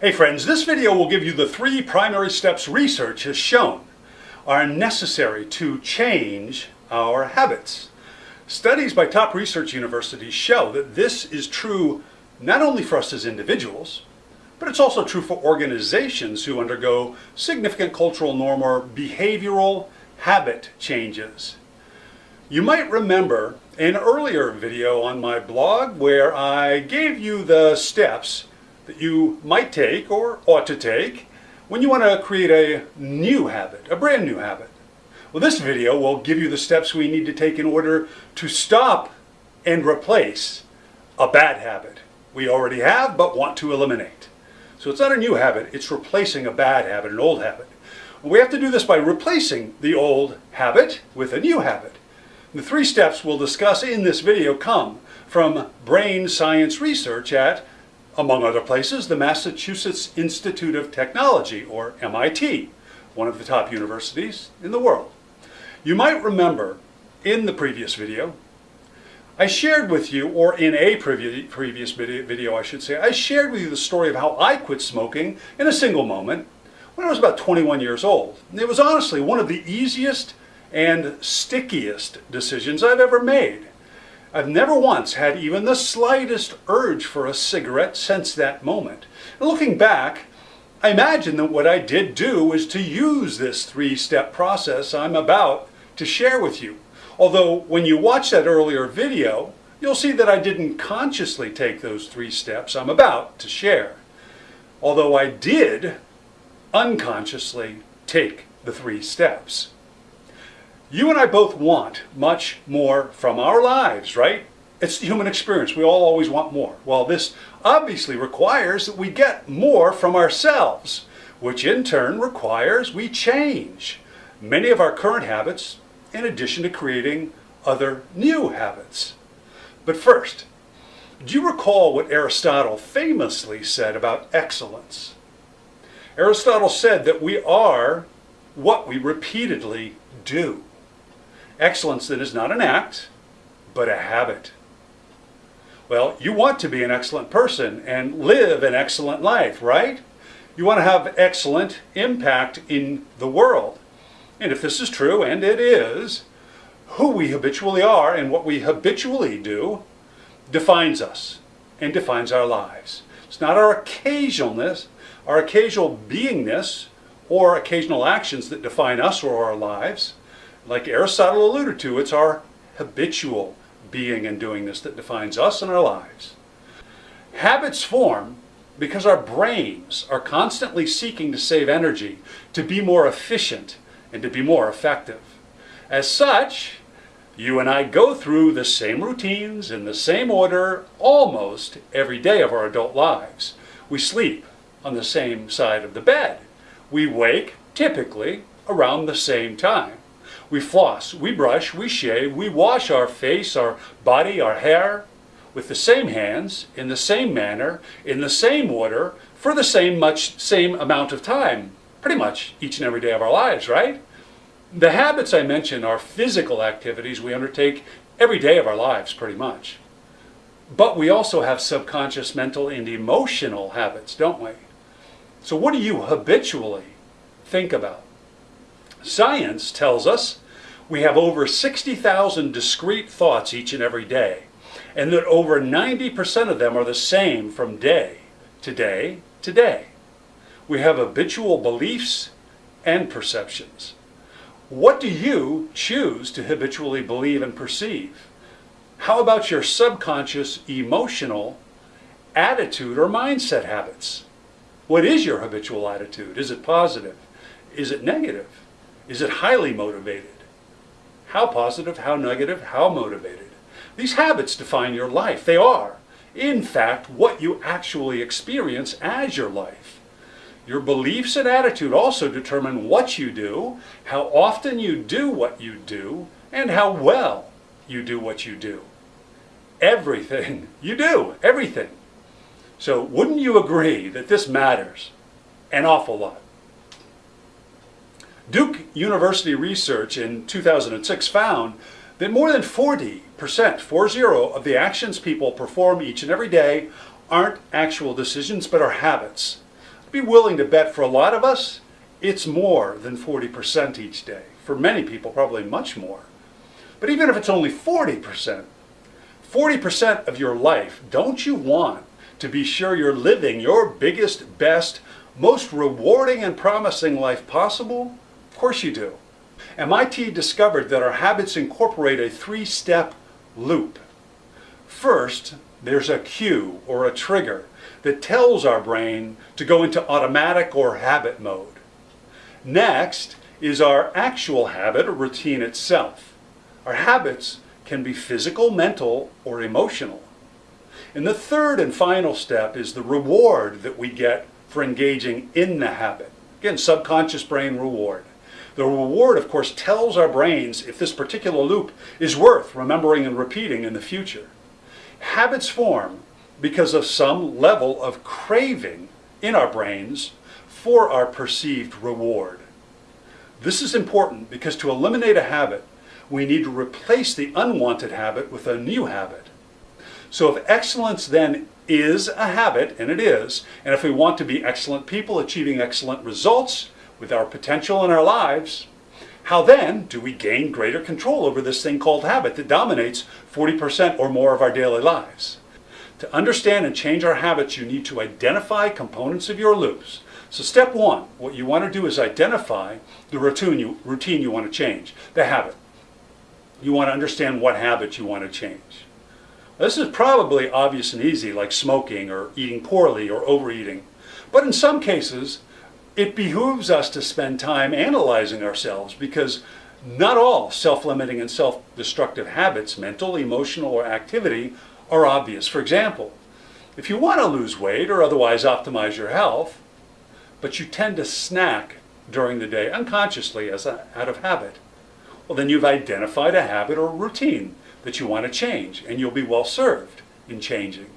Hey friends, this video will give you the three primary steps research has shown are necessary to change our habits. Studies by top research universities show that this is true not only for us as individuals, but it's also true for organizations who undergo significant cultural norm or behavioral habit changes. You might remember an earlier video on my blog where I gave you the steps that you might take or ought to take when you want to create a new habit, a brand new habit. Well, this video will give you the steps we need to take in order to stop and replace a bad habit we already have but want to eliminate. So it's not a new habit, it's replacing a bad habit, an old habit. We have to do this by replacing the old habit with a new habit. The three steps we'll discuss in this video come from brain science research at among other places, the Massachusetts Institute of Technology, or MIT, one of the top universities in the world. You might remember in the previous video, I shared with you, or in a previous video, I should say, I shared with you the story of how I quit smoking in a single moment when I was about 21 years old. It was honestly one of the easiest and stickiest decisions I've ever made. I've never once had even the slightest urge for a cigarette since that moment. Looking back, I imagine that what I did do was to use this three-step process I'm about to share with you. Although when you watch that earlier video, you'll see that I didn't consciously take those three steps I'm about to share. Although I did unconsciously take the three steps. You and I both want much more from our lives, right? It's the human experience. We all always want more. Well, this obviously requires that we get more from ourselves, which in turn requires we change many of our current habits in addition to creating other new habits. But first, do you recall what Aristotle famously said about excellence? Aristotle said that we are what we repeatedly do. Excellence then is not an act, but a habit. Well, you want to be an excellent person and live an excellent life, right? You want to have excellent impact in the world. And if this is true, and it is, who we habitually are and what we habitually do defines us and defines our lives. It's not our occasionalness, our occasional beingness, or occasional actions that define us or our lives. Like Aristotle alluded to, it's our habitual being and doing this that defines us and our lives. Habits form because our brains are constantly seeking to save energy, to be more efficient, and to be more effective. As such, you and I go through the same routines in the same order almost every day of our adult lives. We sleep on the same side of the bed. We wake, typically, around the same time. We floss, we brush, we shave, we wash our face, our body, our hair with the same hands, in the same manner, in the same order, for the same much same amount of time, pretty much each and every day of our lives, right? The habits I mentioned are physical activities we undertake every day of our lives, pretty much. But we also have subconscious mental and emotional habits, don't we? So what do you habitually think about? Science tells us we have over 60,000 discrete thoughts each and every day, and that over 90% of them are the same from day to day to day. We have habitual beliefs and perceptions. What do you choose to habitually believe and perceive? How about your subconscious emotional attitude or mindset habits? What is your habitual attitude? Is it positive? Is it negative? Is it highly motivated? How positive, how negative, how motivated? These habits define your life. They are, in fact, what you actually experience as your life. Your beliefs and attitude also determine what you do, how often you do what you do, and how well you do what you do. Everything you do, everything. So wouldn't you agree that this matters an awful lot? Duke University research in 2006 found that more than 40%, 40 of the actions people perform each and every day aren't actual decisions but are habits. be willing to bet for a lot of us, it's more than 40% each day. For many people, probably much more. But even if it's only 40%, 40% of your life, don't you want to be sure you're living your biggest, best, most rewarding and promising life possible? Of course you do. MIT discovered that our habits incorporate a three-step loop. First, there's a cue or a trigger that tells our brain to go into automatic or habit mode. Next is our actual habit or routine itself. Our habits can be physical, mental, or emotional. And the third and final step is the reward that we get for engaging in the habit. Again, subconscious brain reward. The reward, of course, tells our brains if this particular loop is worth remembering and repeating in the future. Habits form because of some level of craving in our brains for our perceived reward. This is important because to eliminate a habit, we need to replace the unwanted habit with a new habit. So if excellence then is a habit, and it is, and if we want to be excellent people achieving excellent results with our potential in our lives, how then do we gain greater control over this thing called habit that dominates 40% or more of our daily lives? To understand and change our habits, you need to identify components of your loops. So step one, what you want to do is identify the routine you, routine you want to change, the habit. You want to understand what habit you want to change. This is probably obvious and easy, like smoking or eating poorly or overeating. But in some cases, it behooves us to spend time analyzing ourselves because not all self-limiting and self-destructive habits, mental, emotional, or activity, are obvious. For example, if you want to lose weight or otherwise optimize your health, but you tend to snack during the day unconsciously as a, out of habit, well then you've identified a habit or routine that you want to change and you'll be well served in changing.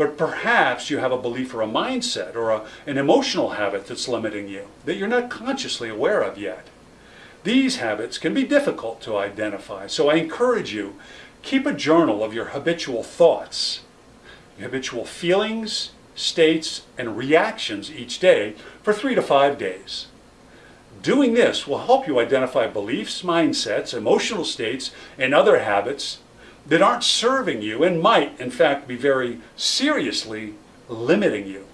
But perhaps you have a belief or a mindset or a, an emotional habit that's limiting you that you're not consciously aware of yet. These habits can be difficult to identify, so I encourage you, keep a journal of your habitual thoughts, your habitual feelings, states, and reactions each day for three to five days. Doing this will help you identify beliefs, mindsets, emotional states, and other habits that aren't serving you and might, in fact, be very seriously limiting you.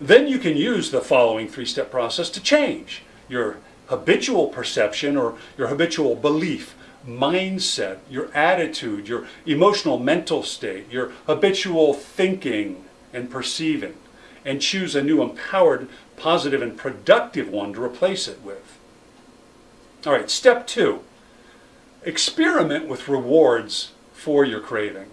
Then you can use the following three-step process to change your habitual perception or your habitual belief, mindset, your attitude, your emotional mental state, your habitual thinking and perceiving, and choose a new empowered, positive, and productive one to replace it with. All right, step two, experiment with rewards for your craving.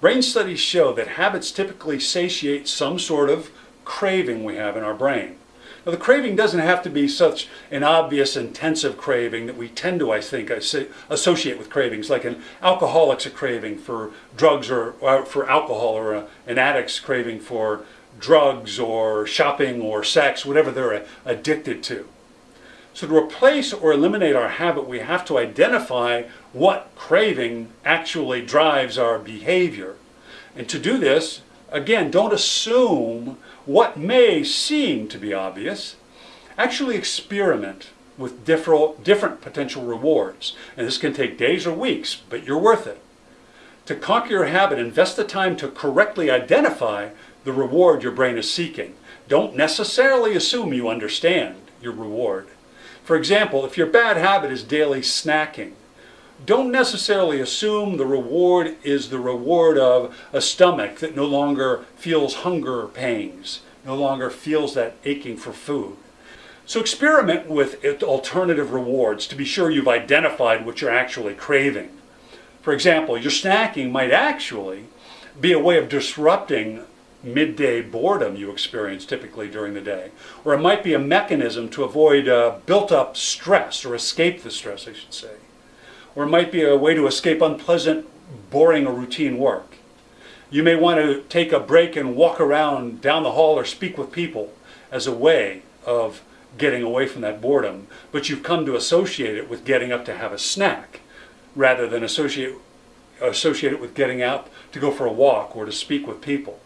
Brain studies show that habits typically satiate some sort of craving we have in our brain. Now the craving doesn't have to be such an obvious intensive craving that we tend to, I think, associate with cravings, like an alcoholic's a craving for drugs or, or for alcohol or a, an addict's craving for drugs or shopping or sex, whatever they're addicted to. So to replace or eliminate our habit, we have to identify what craving actually drives our behavior. And to do this, again, don't assume what may seem to be obvious. Actually experiment with different, different potential rewards. And this can take days or weeks, but you're worth it. To conquer your habit, invest the time to correctly identify the reward your brain is seeking. Don't necessarily assume you understand your reward. For example, if your bad habit is daily snacking, don't necessarily assume the reward is the reward of a stomach that no longer feels hunger pangs, no longer feels that aching for food. So experiment with alternative rewards to be sure you've identified what you're actually craving. For example, your snacking might actually be a way of disrupting midday boredom you experience typically during the day. Or it might be a mechanism to avoid uh, built-up stress or escape the stress, I should say. Or might be a way to escape unpleasant, boring or routine work. You may want to take a break and walk around down the hall or speak with people as a way of getting away from that boredom, but you've come to associate it with getting up to have a snack rather than associate, associate it with getting out to go for a walk or to speak with people.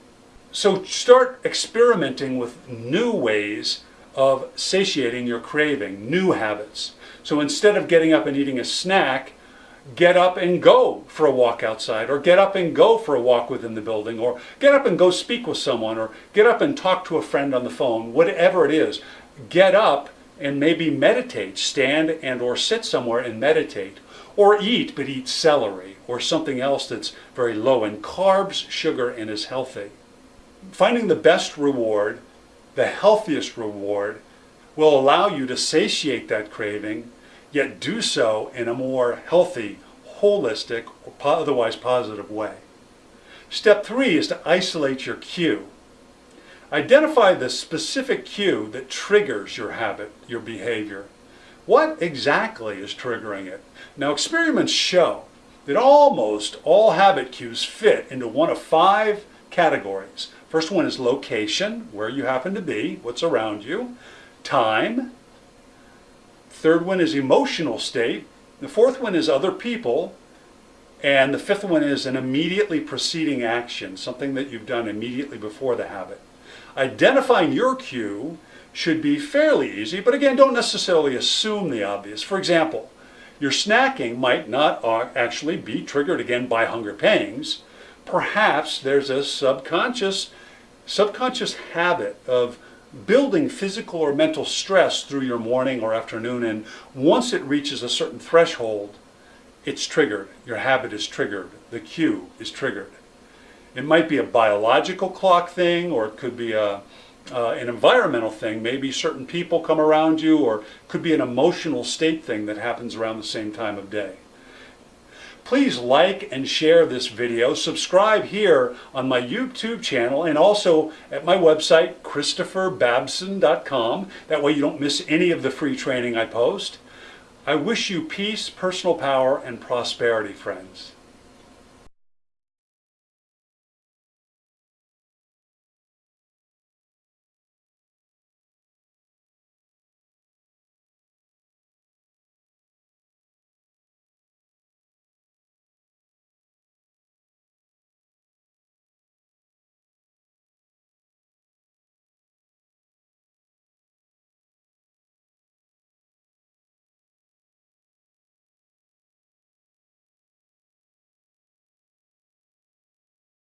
So start experimenting with new ways of satiating your craving, new habits. So instead of getting up and eating a snack, get up and go for a walk outside, or get up and go for a walk within the building, or get up and go speak with someone, or get up and talk to a friend on the phone, whatever it is. Get up and maybe meditate, stand and or sit somewhere and meditate. Or eat, but eat celery or something else that's very low in carbs, sugar, and is healthy. Finding the best reward, the healthiest reward, will allow you to satiate that craving, yet do so in a more healthy, holistic, or otherwise positive way. Step three is to isolate your cue. Identify the specific cue that triggers your habit, your behavior. What exactly is triggering it? Now experiments show that almost all habit cues fit into one of five categories. First one is location, where you happen to be, what's around you. Time. Third one is emotional state. The fourth one is other people. And the fifth one is an immediately preceding action, something that you've done immediately before the habit. Identifying your cue should be fairly easy, but again, don't necessarily assume the obvious. For example, your snacking might not actually be triggered again by hunger pangs. Perhaps there's a subconscious, subconscious habit of building physical or mental stress through your morning or afternoon, and once it reaches a certain threshold, it's triggered. Your habit is triggered. The cue is triggered. It might be a biological clock thing, or it could be a, uh, an environmental thing. Maybe certain people come around you, or it could be an emotional state thing that happens around the same time of day. Please like and share this video. Subscribe here on my YouTube channel and also at my website, ChristopherBabson.com. That way you don't miss any of the free training I post. I wish you peace, personal power, and prosperity, friends.